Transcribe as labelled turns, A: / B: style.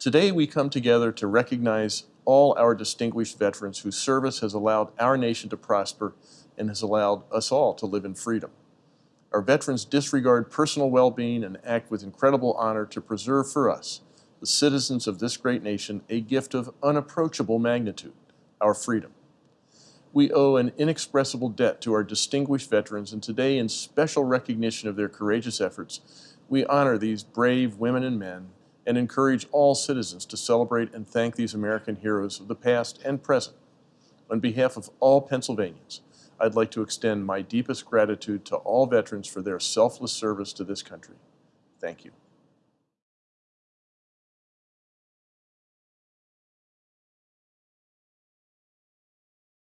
A: Today we come together to recognize all our distinguished veterans whose service has allowed our nation to prosper and has allowed us all to live in freedom. Our veterans disregard personal well-being and act with incredible honor to preserve for us, the citizens of this great nation, a gift of unapproachable magnitude, our freedom. We owe an inexpressible debt to our distinguished veterans, and today, in special recognition of their courageous efforts, we honor these brave women and men and encourage all citizens to celebrate and thank these American heroes of the past and present. On behalf of all Pennsylvanians, I'd like to extend my deepest gratitude to all veterans for their selfless service to this country. Thank you.